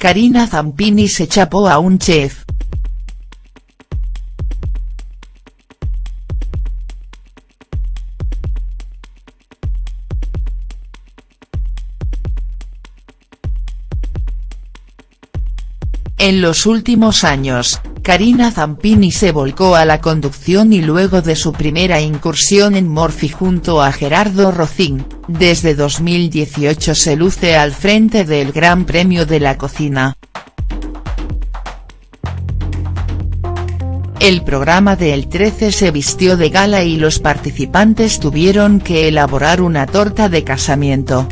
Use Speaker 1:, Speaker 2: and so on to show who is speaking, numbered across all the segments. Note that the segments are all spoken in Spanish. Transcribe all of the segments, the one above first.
Speaker 1: Karina Zampini se chapó a un chef. En los últimos años, Karina Zampini se volcó a la conducción y luego de su primera incursión en Morphy junto a Gerardo Rocín, desde 2018 se luce al frente del Gran Premio de la Cocina. El programa de El 13 se vistió de gala y los participantes tuvieron que elaborar una torta de casamiento.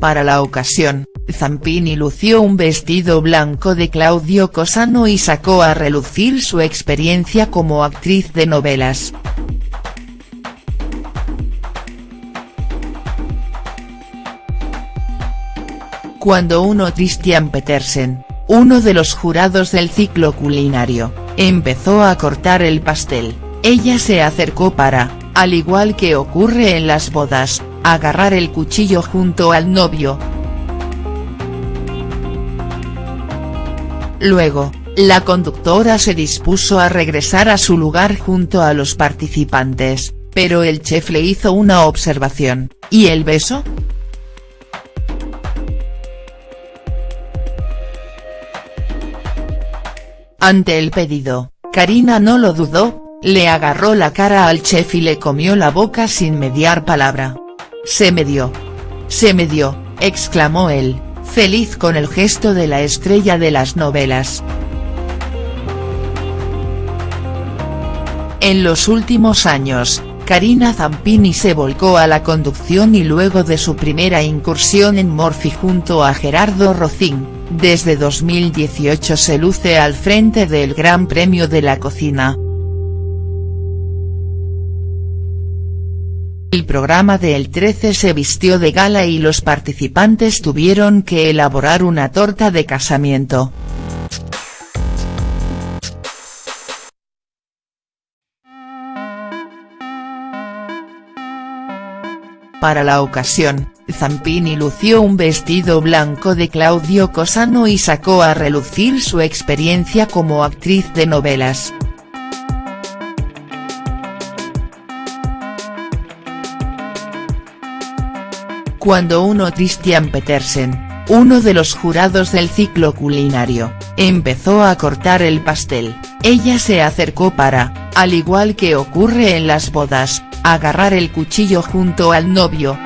Speaker 1: Para la ocasión, Zampini lució un vestido blanco de Claudio Cosano y sacó a relucir su experiencia como actriz de novelas. Cuando uno Christian Petersen, uno de los jurados del ciclo culinario, empezó a cortar el pastel, ella se acercó para, al igual que ocurre en las bodas, agarrar el cuchillo junto al novio. Luego, la conductora se dispuso a regresar a su lugar junto a los participantes, pero el chef le hizo una observación, ¿y el beso?. Ante el pedido, Karina no lo dudó, le agarró la cara al chef y le comió la boca sin mediar palabra. Se me dio. Se me dio, exclamó él, feliz con el gesto de la estrella de las novelas. En los últimos años, Karina Zampini se volcó a la conducción y luego de su primera incursión en Morphy junto a Gerardo Rocín, desde 2018 se luce al frente del Gran Premio de la Cocina. El programa de El 13 se vistió de gala y los participantes tuvieron que elaborar una torta de casamiento. Para la ocasión, Zampini lució un vestido blanco de Claudio Cosano y sacó a relucir su experiencia como actriz de novelas. Cuando uno Christian Petersen, uno de los jurados del ciclo culinario, empezó a cortar el pastel, ella se acercó para, al igual que ocurre en las bodas, agarrar el cuchillo junto al novio.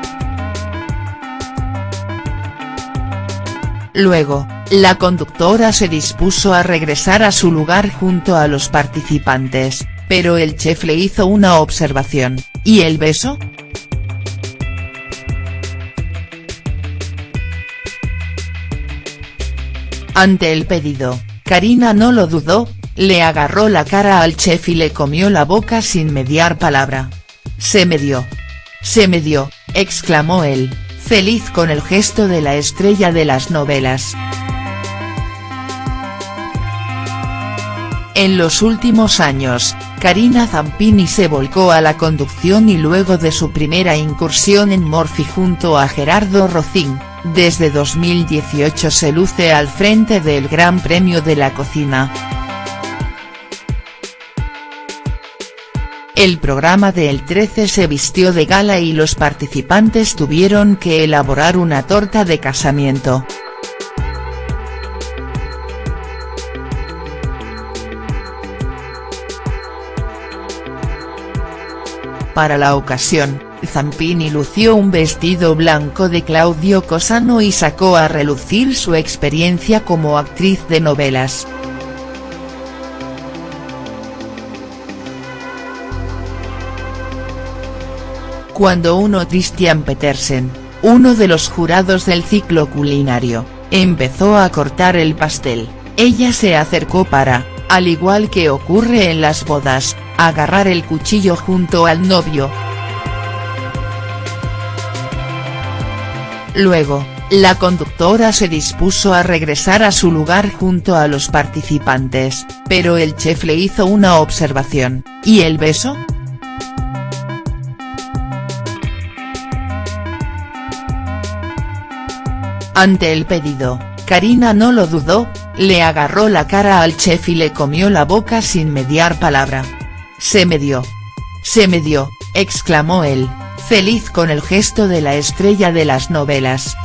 Speaker 1: Luego, la conductora se dispuso a regresar a su lugar junto a los participantes, pero el chef le hizo una observación, ¿y el beso?. Ante el pedido, Karina no lo dudó, le agarró la cara al chef y le comió la boca sin mediar palabra. Se me dio. Se me dio, exclamó él, feliz con el gesto de la estrella de las novelas. En los últimos años, Karina Zampini se volcó a la conducción y luego de su primera incursión en Morphy junto a Gerardo Rocín, desde 2018 se luce al frente del Gran Premio de la Cocina. El programa de El 13 se vistió de gala y los participantes tuvieron que elaborar una torta de casamiento. Para la ocasión, Zampini lució un vestido blanco de Claudio Cosano y sacó a relucir su experiencia como actriz de novelas. Cuando uno Christian Petersen, uno de los jurados del ciclo culinario, empezó a cortar el pastel, ella se acercó para, al igual que ocurre en las bodas, agarrar el cuchillo junto al novio. Luego, la conductora se dispuso a regresar a su lugar junto a los participantes, pero el chef le hizo una observación, ¿y el beso?. Ante el pedido, Karina no lo dudó, le agarró la cara al chef y le comió la boca sin mediar palabra. Se me dio. Se me dio, exclamó él, feliz con el gesto de la estrella de las novelas,